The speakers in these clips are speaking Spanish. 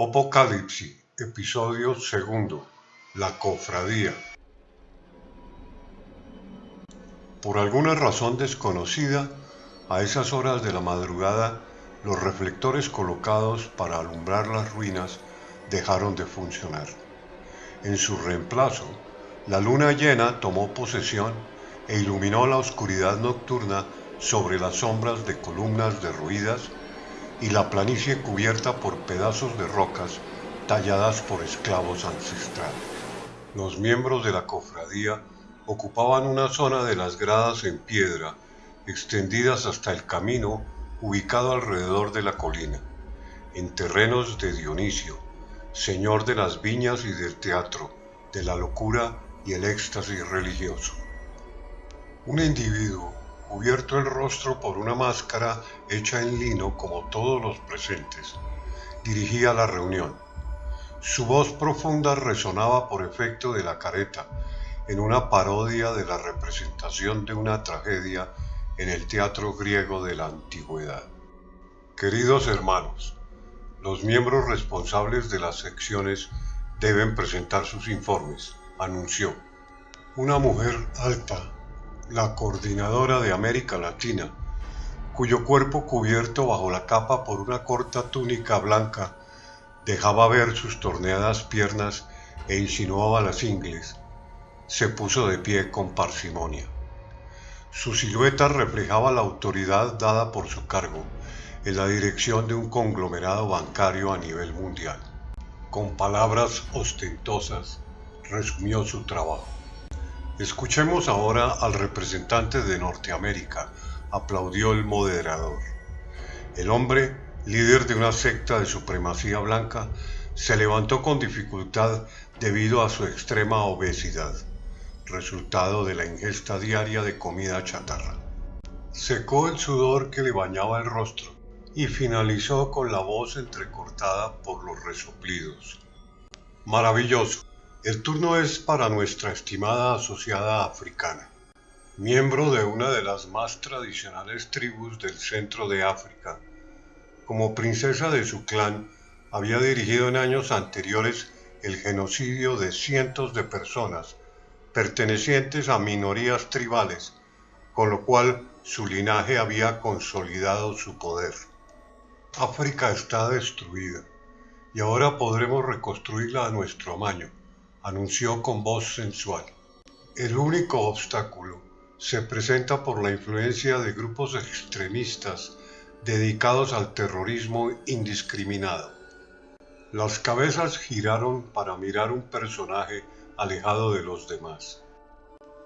Apocalipsis, episodio segundo, la cofradía. Por alguna razón desconocida, a esas horas de la madrugada, los reflectores colocados para alumbrar las ruinas dejaron de funcionar. En su reemplazo, la luna llena tomó posesión e iluminó la oscuridad nocturna sobre las sombras de columnas derruidas y la planicie cubierta por pedazos de rocas talladas por esclavos ancestrales. Los miembros de la cofradía ocupaban una zona de las gradas en piedra extendidas hasta el camino ubicado alrededor de la colina, en terrenos de Dionisio, señor de las viñas y del teatro, de la locura y el éxtasis religioso. Un individuo cubierto el rostro por una máscara hecha en lino como todos los presentes, dirigía la reunión. Su voz profunda resonaba por efecto de la careta, en una parodia de la representación de una tragedia en el teatro griego de la antigüedad. Queridos hermanos, los miembros responsables de las secciones deben presentar sus informes, anunció. Una mujer alta, la coordinadora de América Latina, cuyo cuerpo cubierto bajo la capa por una corta túnica blanca dejaba ver sus torneadas piernas e insinuaba las ingles, se puso de pie con parsimonia. Su silueta reflejaba la autoridad dada por su cargo en la dirección de un conglomerado bancario a nivel mundial. Con palabras ostentosas resumió su trabajo. Escuchemos ahora al representante de Norteamérica, aplaudió el moderador. El hombre, líder de una secta de supremacía blanca, se levantó con dificultad debido a su extrema obesidad, resultado de la ingesta diaria de comida chatarra. Secó el sudor que le bañaba el rostro y finalizó con la voz entrecortada por los resoplidos. Maravilloso. El turno es para nuestra estimada asociada africana, miembro de una de las más tradicionales tribus del centro de África. Como princesa de su clan, había dirigido en años anteriores el genocidio de cientos de personas pertenecientes a minorías tribales, con lo cual su linaje había consolidado su poder. África está destruida y ahora podremos reconstruirla a nuestro amaño anunció con voz sensual. El único obstáculo se presenta por la influencia de grupos extremistas dedicados al terrorismo indiscriminado. Las cabezas giraron para mirar un personaje alejado de los demás.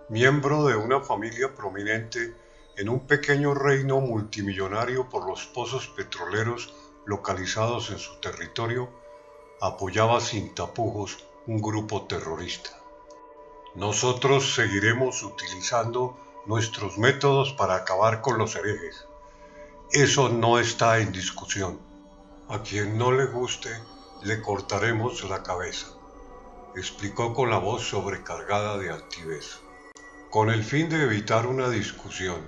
Miembro de una familia prominente en un pequeño reino multimillonario por los pozos petroleros localizados en su territorio, apoyaba sin tapujos un grupo terrorista. Nosotros seguiremos utilizando nuestros métodos para acabar con los herejes. Eso no está en discusión. A quien no le guste, le cortaremos la cabeza, explicó con la voz sobrecargada de altivez. Con el fin de evitar una discusión,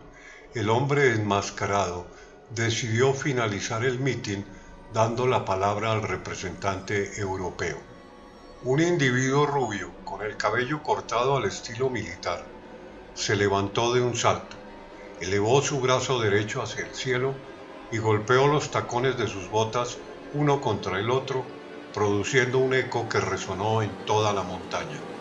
el hombre enmascarado decidió finalizar el mitin dando la palabra al representante europeo. Un individuo rubio, con el cabello cortado al estilo militar, se levantó de un salto, elevó su brazo derecho hacia el cielo y golpeó los tacones de sus botas uno contra el otro, produciendo un eco que resonó en toda la montaña.